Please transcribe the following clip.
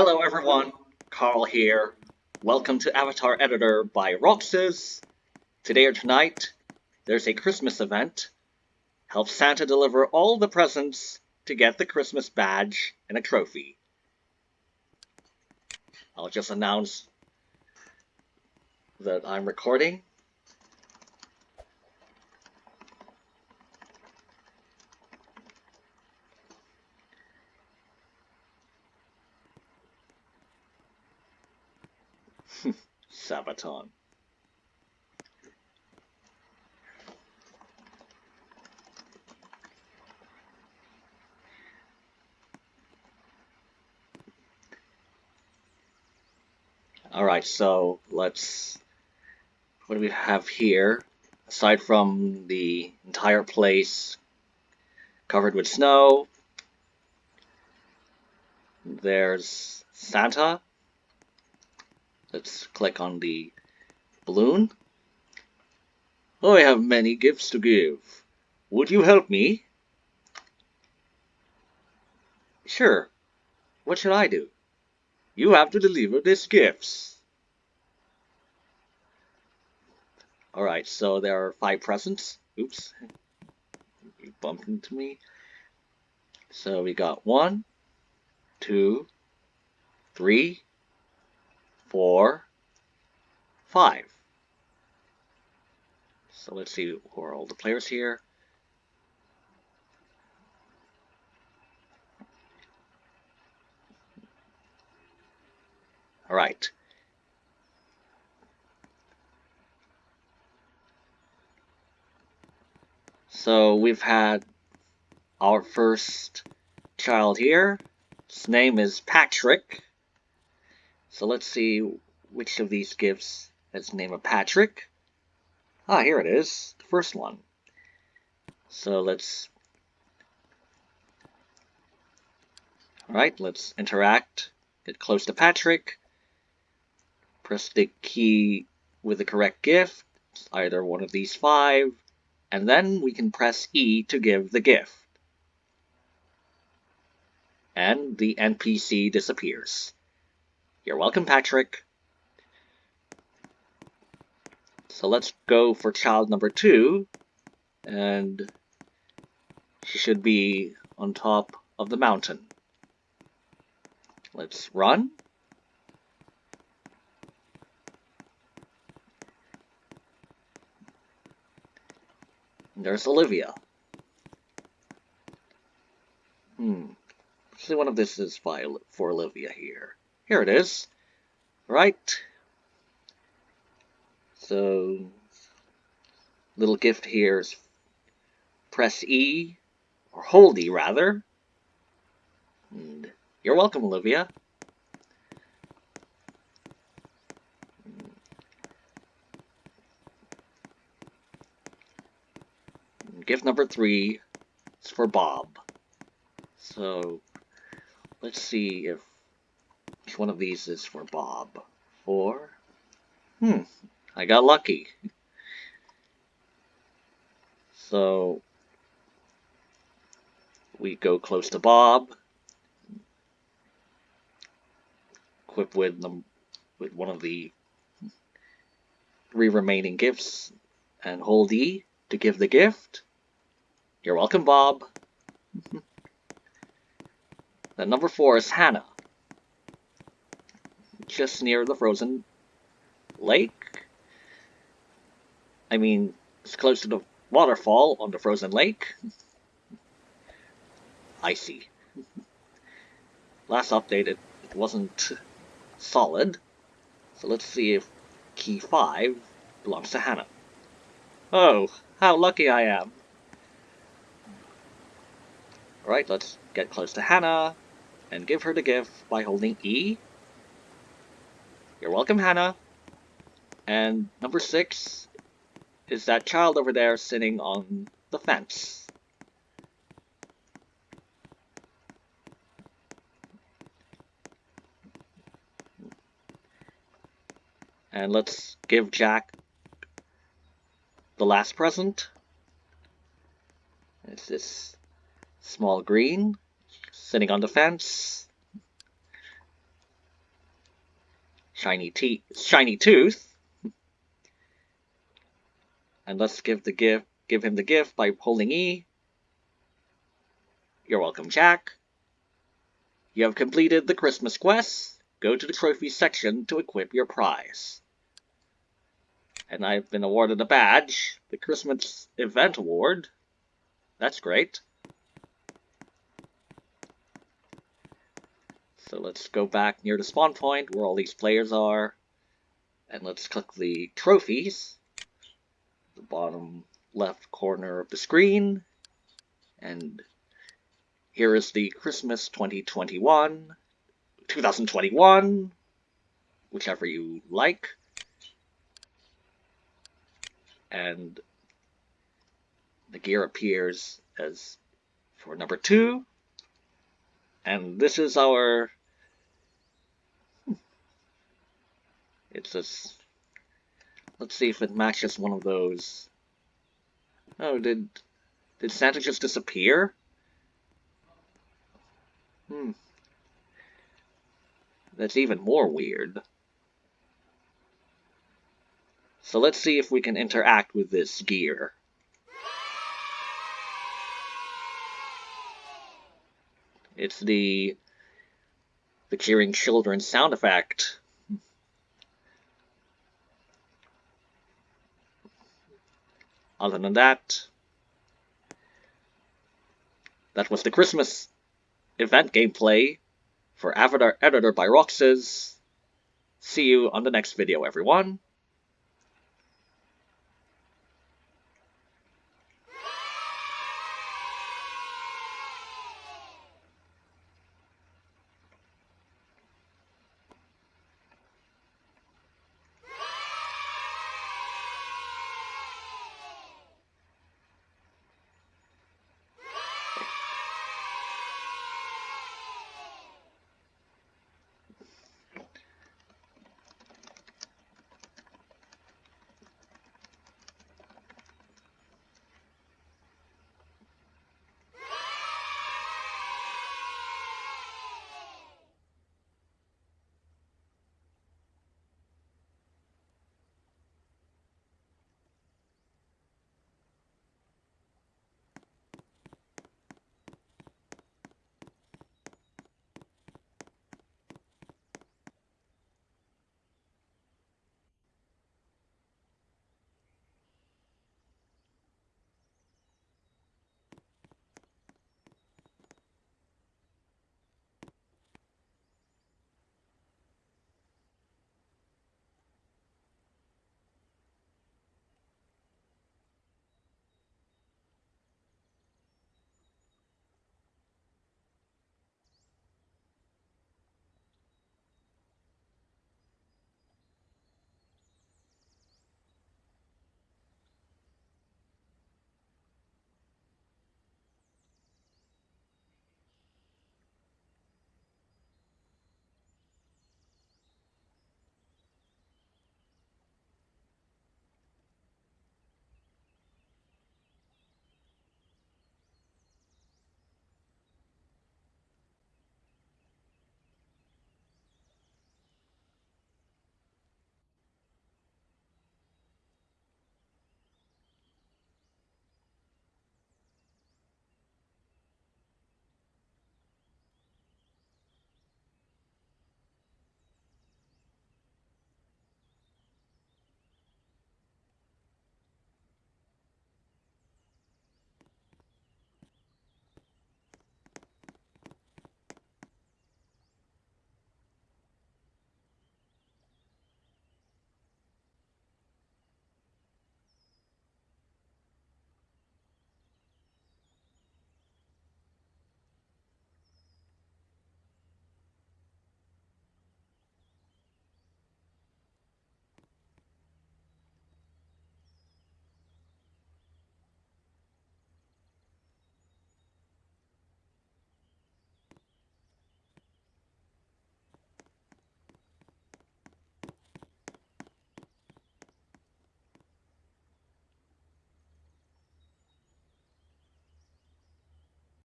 Hello everyone, Carl here. Welcome to Avatar Editor by Roxas. Today or tonight, there's a Christmas event. Help Santa deliver all the presents to get the Christmas badge and a trophy. I'll just announce that I'm recording. Sabaton. Alright, so let's... What do we have here? Aside from the entire place covered with snow, there's Santa, Let's click on the balloon. Oh, I have many gifts to give. Would you help me? Sure. What should I do? You have to deliver these gifts. Alright, so there are five presents. Oops. You bumped into me. So we got one, two, three, four, five. So let's see who are all the players here. All right. So we've had our first child here. His name is Patrick. So let's see which of these gifts has the name of Patrick. Ah, here it is, the first one. So let's... Alright, let's interact, get close to Patrick, press the key with the correct gift, either one of these five, and then we can press E to give the gift. And the NPC disappears. You're welcome, Patrick. So let's go for child number two. And she should be on top of the mountain. Let's run. there's Olivia. Hmm. See, one of this is for Olivia here. Here it is. Right. So, little gift here is press E, or hold E rather. And you're welcome, Olivia. gift number three is for Bob. So, let's see if which one of these is for Bob? Four? Hmm, I got lucky. So, we go close to Bob, equip with them with one of the three remaining gifts, and hold E to give the gift. You're welcome, Bob. then number four is Hannah just near the frozen lake. I mean, it's close to the waterfall on the frozen lake. Icy. Last update, it wasn't solid. So let's see if key 5 belongs to Hannah. Oh, how lucky I am. Alright, let's get close to Hannah and give her the gift by holding E you're welcome, Hannah. And number six is that child over there sitting on the fence. And let's give Jack the last present. It's this small green sitting on the fence. Shiny teeth, shiny tooth. And let's give the gift, give him the gift by pulling E. You're welcome, Jack. You have completed the Christmas quest. Go to the trophy section to equip your prize. And I've been awarded a badge, the Christmas Event Award. That's great. So let's go back near the spawn point where all these players are. And let's click the trophies. The bottom left corner of the screen. And here is the Christmas 2021, 2021, whichever you like. And the gear appears as for number two. And this is our It's this. Let's see if it matches one of those. Oh, did did Santa just disappear? Hmm. That's even more weird. So let's see if we can interact with this gear. It's the the cheering children sound effect. Other than that, that was the Christmas event gameplay for Avatar Editor by Roxas. See you on the next video, everyone.